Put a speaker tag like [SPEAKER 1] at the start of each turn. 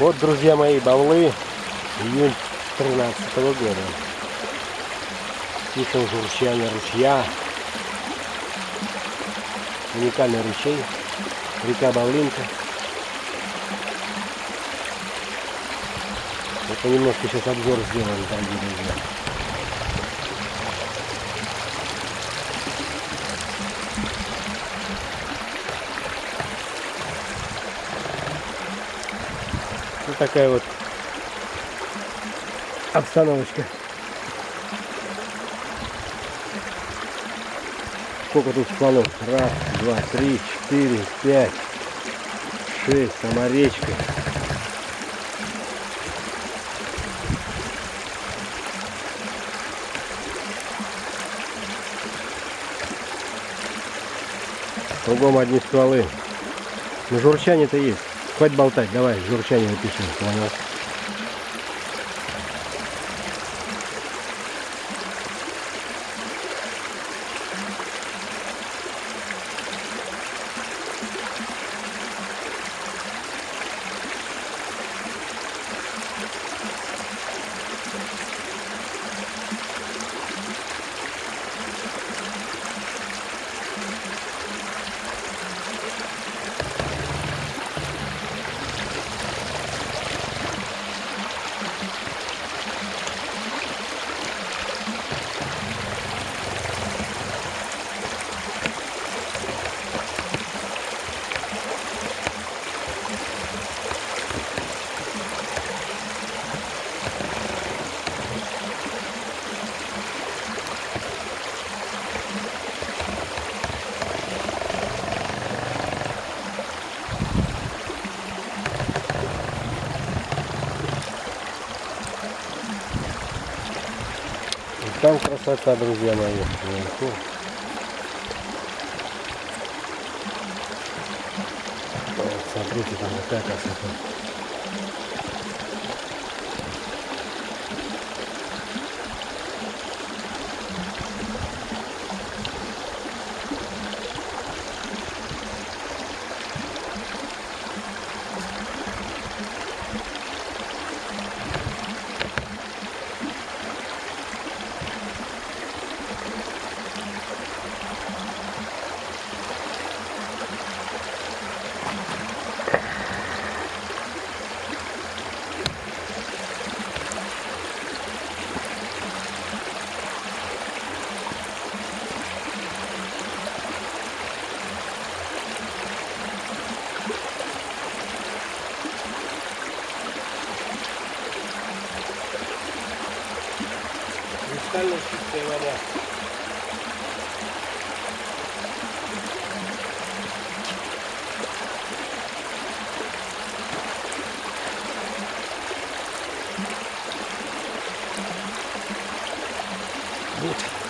[SPEAKER 1] Вот, друзья мои, бавлы, июнь 13 года. Тихое журчание ручья. Уникальный ручей. Река Бавлинка. Это немножко сейчас обзор сделаем, дорогие друзья. Вот такая вот обстановочка. Сколько тут стволов? Раз, два, три, четыре, пять, шесть. Сама речка. Кругом одни стволы. Но журчание-то есть. Хватит болтать, давай, журчание напишем, понял. Там красота, друзья мои, смотрите, там какая красота. 間の失点はもうちょっ